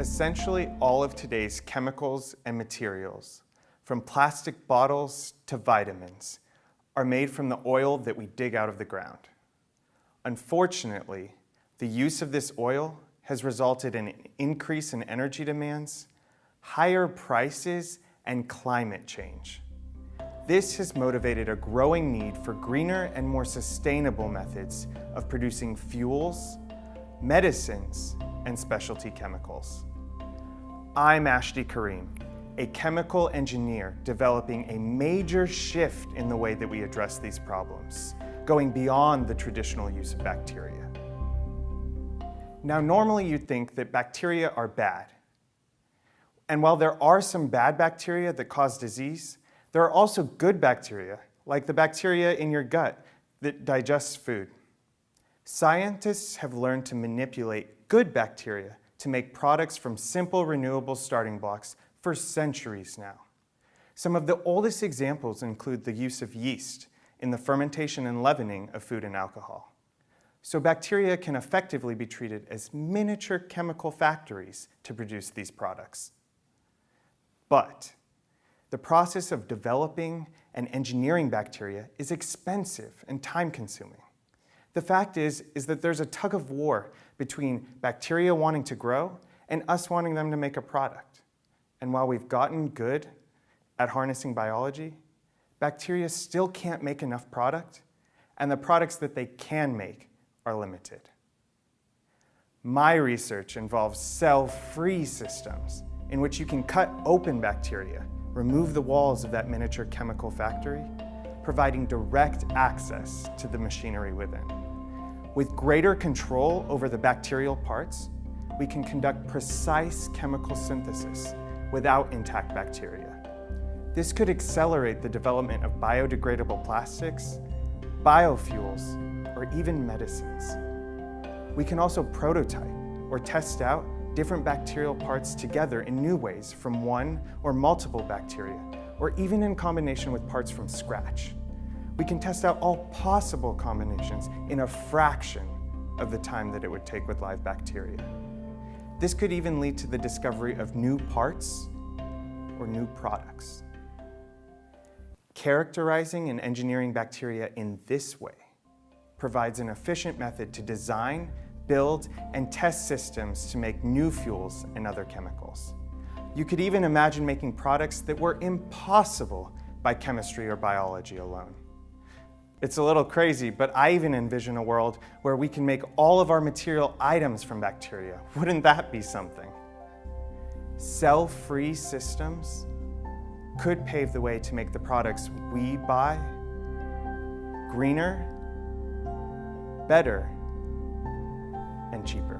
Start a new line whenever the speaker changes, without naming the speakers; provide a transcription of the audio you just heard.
Essentially, all of today's chemicals and materials, from plastic bottles to vitamins, are made from the oil that we dig out of the ground. Unfortunately, the use of this oil has resulted in an increase in energy demands, higher prices, and climate change. This has motivated a growing need for greener and more sustainable methods of producing fuels, medicines, and specialty chemicals. I'm Ashty Karim, a chemical engineer developing a major shift in the way that we address these problems, going beyond the traditional use of bacteria. Now, normally you'd think that bacteria are bad. And while there are some bad bacteria that cause disease, there are also good bacteria, like the bacteria in your gut that digests food. Scientists have learned to manipulate good bacteria to make products from simple renewable starting blocks for centuries now. Some of the oldest examples include the use of yeast in the fermentation and leavening of food and alcohol. So bacteria can effectively be treated as miniature chemical factories to produce these products. But the process of developing and engineering bacteria is expensive and time-consuming. The fact is, is that there's a tug of war between bacteria wanting to grow and us wanting them to make a product. And while we've gotten good at harnessing biology, bacteria still can't make enough product, and the products that they can make are limited. My research involves cell-free systems in which you can cut open bacteria remove the walls of that miniature chemical factory, providing direct access to the machinery within. With greater control over the bacterial parts, we can conduct precise chemical synthesis without intact bacteria. This could accelerate the development of biodegradable plastics, biofuels, or even medicines. We can also prototype or test out different bacterial parts together in new ways from one or multiple bacteria, or even in combination with parts from scratch. We can test out all possible combinations in a fraction of the time that it would take with live bacteria. This could even lead to the discovery of new parts or new products. Characterizing and engineering bacteria in this way provides an efficient method to design build, and test systems to make new fuels and other chemicals. You could even imagine making products that were impossible by chemistry or biology alone. It's a little crazy, but I even envision a world where we can make all of our material items from bacteria. Wouldn't that be something? Cell-free systems could pave the way to make the products we buy greener, better, and cheaper.